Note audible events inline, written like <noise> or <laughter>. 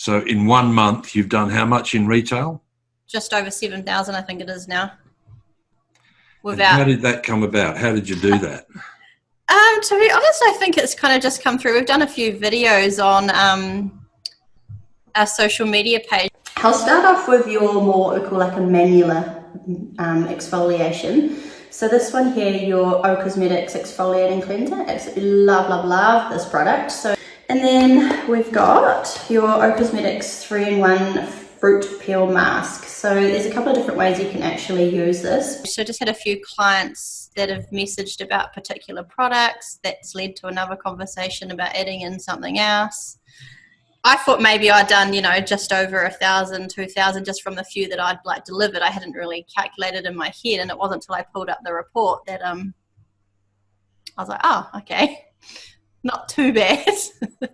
So in one month, you've done how much in retail? Just over 7,000, I think it is now. Without. how did that come about? How did you do that? Um, to be honest, I think it's kind of just come through. We've done a few videos on um, our social media page. I'll start off with your more, what we call like a manular um, exfoliation. So this one here, your O Cosmetics Exfoliating Cleanser. Absolutely love, love, love this product. So, and then we've got your O Cosmetics 3-in-1 Fruit Peel Mask. So there's a couple of different ways you can actually use this. So just had a few clients that have messaged about particular products. That's led to another conversation about adding in something else. I thought maybe I'd done, you know, just over a thousand, two thousand, just from the few that I'd like delivered. I hadn't really calculated in my head, and it wasn't until I pulled up the report that um, I was like, oh, okay, not too bad. <laughs>